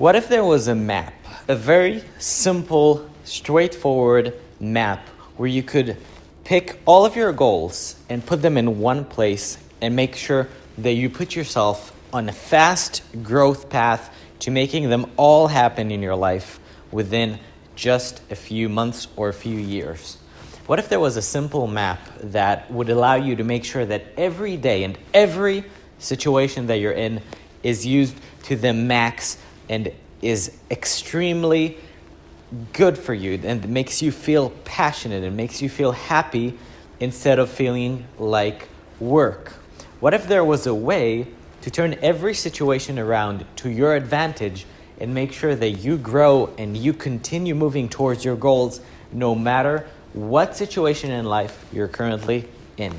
What if there was a map, a very simple, straightforward map where you could pick all of your goals and put them in one place and make sure that you put yourself on a fast growth path to making them all happen in your life within just a few months or a few years. What if there was a simple map that would allow you to make sure that every day and every situation that you're in is used to the max and is extremely good for you and makes you feel passionate and makes you feel happy instead of feeling like work? What if there was a way to turn every situation around to your advantage and make sure that you grow and you continue moving towards your goals no matter what situation in life you're currently in?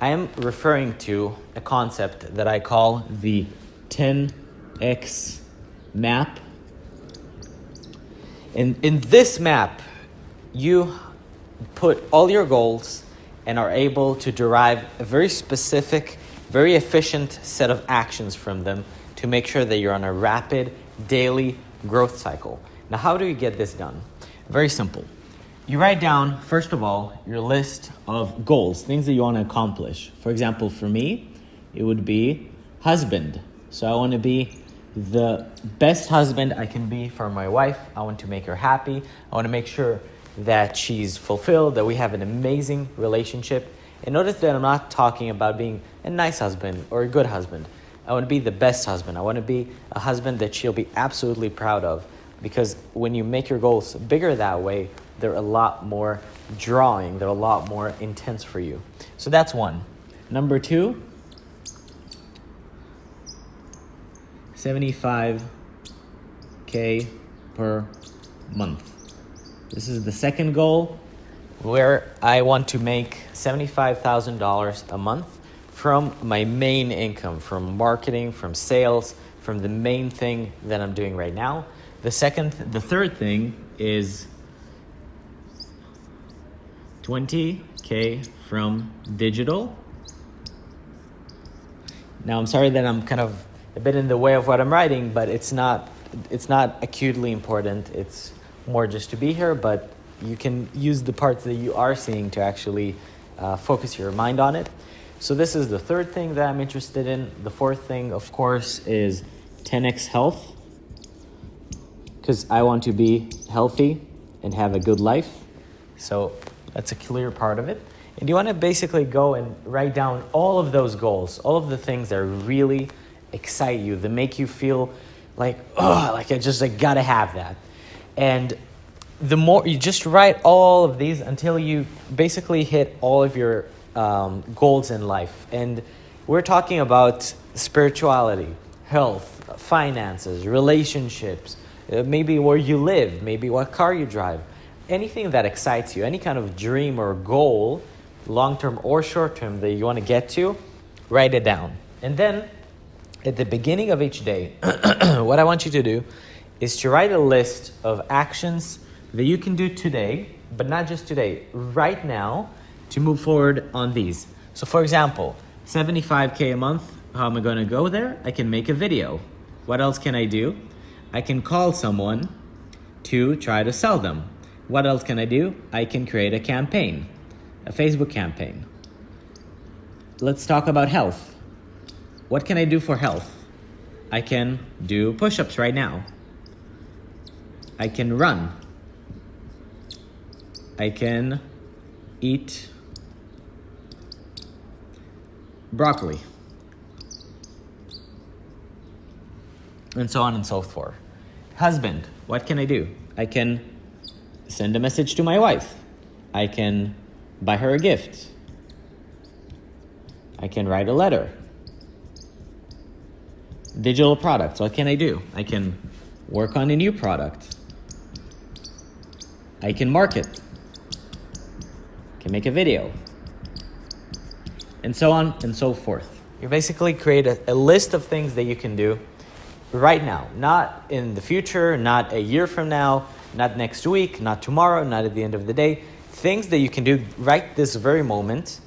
I am referring to a concept that I call the 10x map. In, in this map, you put all your goals and are able to derive a very specific, very efficient set of actions from them to make sure that you're on a rapid daily growth cycle. Now, how do you get this done? Very simple. You write down, first of all, your list of goals, things that you want to accomplish. For example, for me, it would be husband. So I want to be the best husband I can be for my wife. I want to make her happy. I want to make sure that she's fulfilled, that we have an amazing relationship. And notice that I'm not talking about being a nice husband or a good husband. I want to be the best husband. I want to be a husband that she'll be absolutely proud of. Because when you make your goals bigger that way, they're a lot more drawing, they're a lot more intense for you. So that's one. Number two, 75k per month. This is the second goal where I want to make $75,000 a month from my main income, from marketing, from sales, from the main thing that I'm doing right now. The second, the third thing is 20k from digital. Now I'm sorry that I'm kind of a bit in the way of what I'm writing, but it's not it's not acutely important. It's more just to be here, but you can use the parts that you are seeing to actually uh, focus your mind on it. So this is the third thing that I'm interested in. The fourth thing, of course, is 10x health because I want to be healthy and have a good life. So that's a clear part of it. And you want to basically go and write down all of those goals, all of the things that are really excite you, that make you feel like, oh, like I just like gotta have that. And the more you just write all of these until you basically hit all of your um, goals in life. And we're talking about spirituality, health, finances, relationships, uh, maybe where you live, maybe what car you drive, anything that excites you, any kind of dream or goal, long term or short term, that you want to get to, write it down. And then at the beginning of each day, what I want you to do is to write a list of actions that you can do today, but not just today, right now, to move forward on these. So for example, 75K a month, how am I gonna go there? I can make a video. What else can I do? I can call someone to try to sell them. What else can I do? I can create a campaign, a Facebook campaign. Let's talk about health. What can I do for health? I can do push-ups right now. I can run. I can eat broccoli. And so on and so forth. Husband, what can I do? I can send a message to my wife. I can buy her a gift. I can write a letter digital products. What can I do? I can work on a new product. I can market. I can make a video. And so on and so forth. You basically create a, a list of things that you can do right now, not in the future, not a year from now, not next week, not tomorrow, not at the end of the day. Things that you can do right this very moment.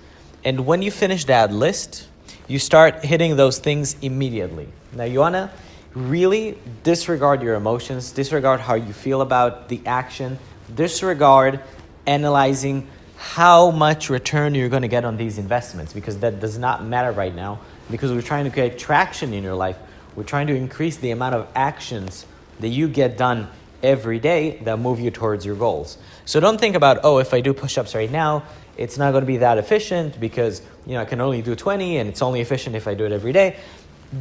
And when you finish that list, you start hitting those things immediately. Now you wanna really disregard your emotions, disregard how you feel about the action, disregard analyzing how much return you're going to get on these investments because that does not matter right now because we're trying to create traction in your life. We're trying to increase the amount of actions that you get done every day that move you towards your goals. So don't think about, oh, if I do push-ups right now, it's not going to be that efficient because, you know, I can only do 20 and it's only efficient if I do it every day.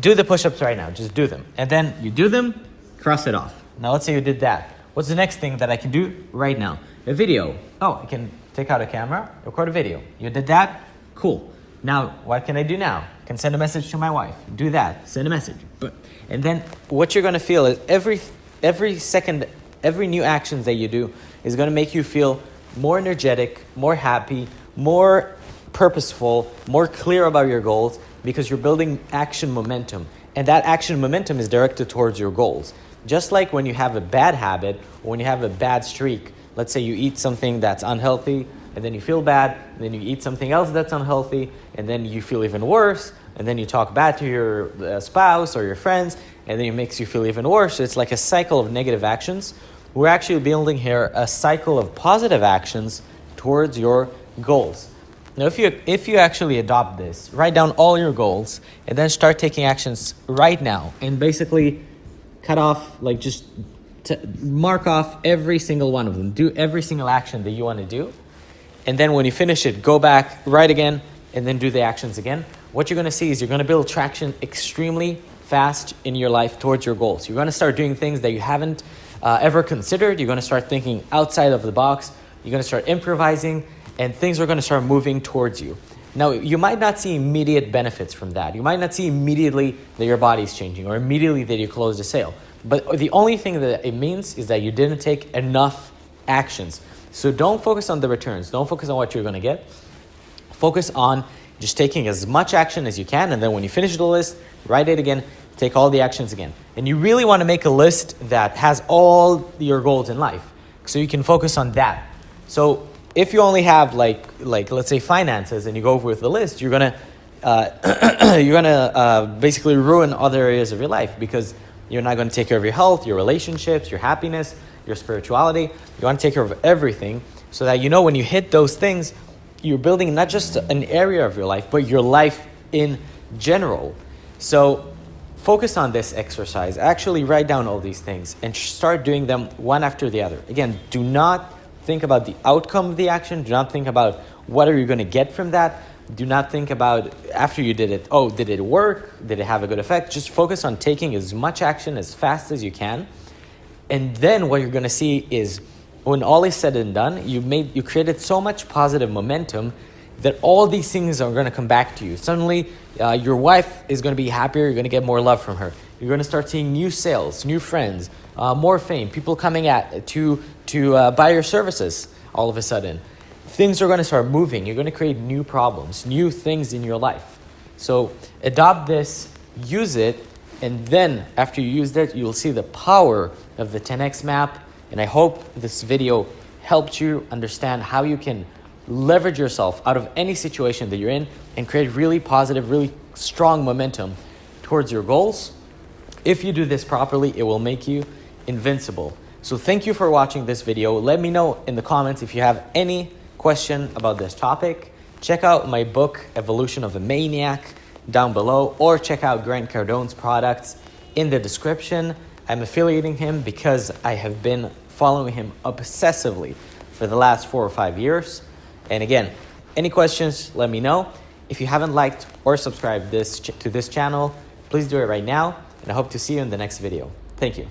Do the push-ups right now. Just do them. And then you do them, cross it off. Now let's say you did that. What's the next thing that I can do right now? A video. Oh, I can take out a camera, record a video. You did that? Cool. Now, what can I do now? I can send a message to my wife. Do that. Send a message. And then what you're going to feel is every every second, every new actions that you do is going to make you feel more energetic, more happy, more purposeful, more clear about your goals because you're building action momentum. And that action momentum is directed towards your goals. Just like when you have a bad habit or when you have a bad streak, let's say you eat something that's unhealthy and then you feel bad, then you eat something else that's unhealthy, and then you feel even worse, and then you talk bad to your uh, spouse or your friends, and then it makes you feel even worse. It's like a cycle of negative actions. We're actually building here a cycle of positive actions towards your goals. Now, if you, if you actually adopt this, write down all your goals and then start taking actions right now and basically cut off, like just mark off every single one of them. Do every single action that you want to do. And then when you finish it, go back, write again, and then do the actions again. What you're going to see is you're going to build traction extremely fast in your life towards your goals. You're going to start doing things that you haven't uh, ever considered. You're going to start thinking outside of the box. You're going to start improvising and things are going to start moving towards you. Now, you might not see immediate benefits from that. You might not see immediately that your body is changing or immediately that you closed a sale. But the only thing that it means is that you didn't take enough actions. So don't focus on the returns. Don't focus on what you're going to get. Focus on just taking as much action as you can. And then when you finish the list, write it again, take all the actions again. And you really want to make a list that has all your goals in life. So you can focus on that. So if you only have like like let's say finances and you go over with the list, you're gonna uh, you're gonna uh, basically ruin other areas of your life because you're not gonna take care of your health, your relationships, your happiness, your spirituality. You want to take care of everything so that you know when you hit those things, you're building not just an area of your life, but your life in general. So focus on this exercise. Actually, write down all these things and start doing them one after the other. Again, do not think about the outcome of the action. Do not think about what are you going to get from that. Do not think about after you did it, oh, did it work? Did it have a good effect? Just focus on taking as much action as fast as you can. And then what you're going to see is when all is said and done, you made you created so much positive momentum that all these things are going to come back to you. Suddenly, uh, your wife is going to be happier. You're going to get more love from her. You're going to start seeing new sales, new friends, uh, more fame, people coming at to to uh, buy your services. All of a sudden, things are going to start moving. You're going to create new problems, new things in your life. So adopt this, use it, and then after you use it, you'll see the power of the 10x map. And I hope this video helped you understand how you can leverage yourself out of any situation that you're in and create really positive, really strong momentum towards your goals. If you do this properly, it will make you invincible. So thank you for watching this video. Let me know in the comments if you have any question about this topic. Check out my book, Evolution of a Maniac, down below, or check out Grant Cardone's products in the description. I'm affiliating him because I have been following him obsessively for the last four or five years. And again, any questions, let me know. If you haven't liked or subscribed this to this channel, please do it right now. And I hope to see you in the next video. Thank you.